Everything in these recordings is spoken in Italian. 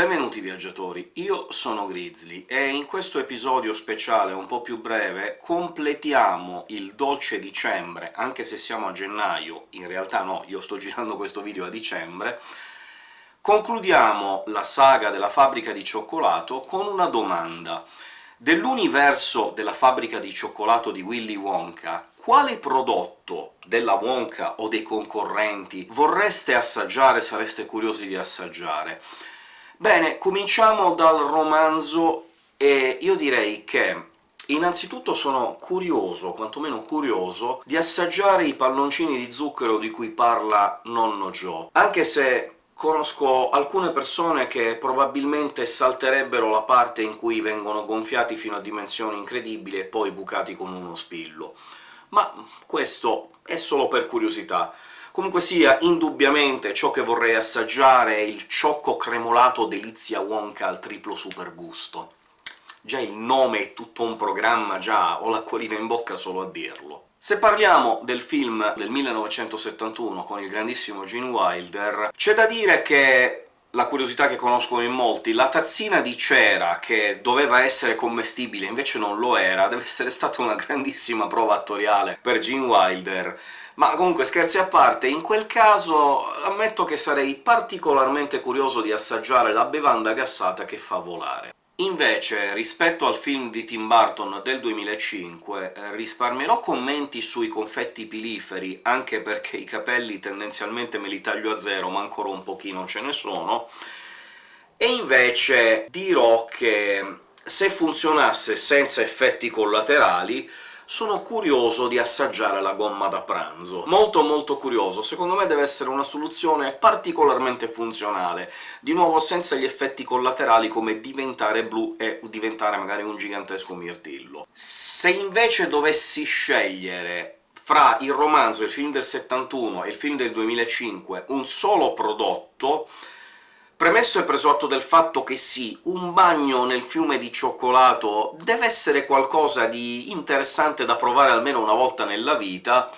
Benvenuti viaggiatori, io sono Grizzly, e in questo episodio speciale un po' più breve completiamo il dolce dicembre, anche se siamo a gennaio, in realtà no, io sto girando questo video a dicembre, concludiamo la saga della fabbrica di cioccolato con una domanda. Dell'universo della fabbrica di cioccolato di Willy Wonka, quale prodotto della Wonka o dei concorrenti vorreste assaggiare, sareste curiosi di assaggiare? Bene, cominciamo dal romanzo, e io direi che Innanzitutto sono curioso, quantomeno curioso, di assaggiare i palloncini di zucchero di cui parla nonno Joe, anche se conosco alcune persone che probabilmente salterebbero la parte in cui vengono gonfiati fino a dimensioni incredibili e poi bucati con uno spillo. Ma questo è solo per curiosità. Comunque sia, indubbimente ciò che vorrei assaggiare è il ciocco cremolato Delizia Wonka al triplo super gusto. Già il nome è tutto un programma, già ho l'acquolina in bocca solo a dirlo. Se parliamo del film del 1971 con il grandissimo Gene Wilder, c'è da dire che la curiosità che conoscono in molti, la tazzina di cera che doveva essere commestibile invece non lo era, deve essere stata una grandissima prova attoriale per Gene Wilder, ma comunque scherzi a parte, in quel caso ammetto che sarei particolarmente curioso di assaggiare la bevanda gassata che fa volare. Invece, rispetto al film di Tim Burton del 2005, eh, risparmierò commenti sui confetti piliferi, anche perché i capelli tendenzialmente me li taglio a zero, ma ancora un pochino ce ne sono, e invece dirò che se funzionasse senza effetti collaterali sono curioso di assaggiare la gomma da pranzo. Molto molto curioso, secondo me deve essere una soluzione particolarmente funzionale, di nuovo senza gli effetti collaterali come diventare blu e diventare magari un gigantesco mirtillo. Se invece dovessi scegliere fra il romanzo, il film del 71 e il film del 2005 un solo prodotto, Premesso e preso atto del fatto che sì, un bagno nel fiume di cioccolato deve essere qualcosa di interessante da provare almeno una volta nella vita,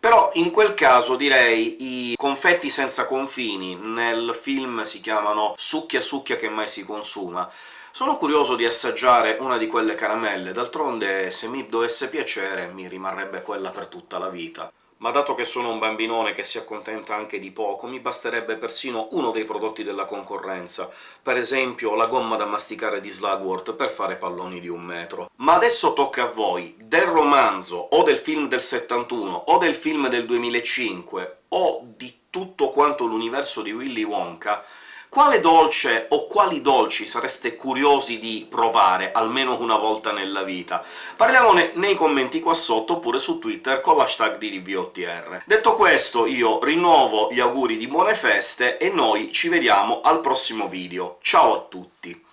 però in quel caso direi i confetti senza confini, nel film si chiamano succhia succhia che mai si consuma, sono curioso di assaggiare una di quelle caramelle, d'altronde se mi dovesse piacere mi rimarrebbe quella per tutta la vita ma dato che sono un bambinone che si accontenta anche di poco, mi basterebbe persino uno dei prodotti della concorrenza, per esempio la gomma da masticare di Slugworth per fare palloni di un metro. Ma adesso tocca a voi, del romanzo, o del film del 71, o del film del 2005, o di tutto quanto l'universo di Willy Wonka, quale dolce o quali dolci sareste curiosi di provare almeno una volta nella vita? Parliamone nei commenti qua sotto, oppure su Twitter con l'hashtag di DVOTR. Detto questo, io rinnovo gli auguri di buone feste, e noi ci vediamo al prossimo video. Ciao a tutti!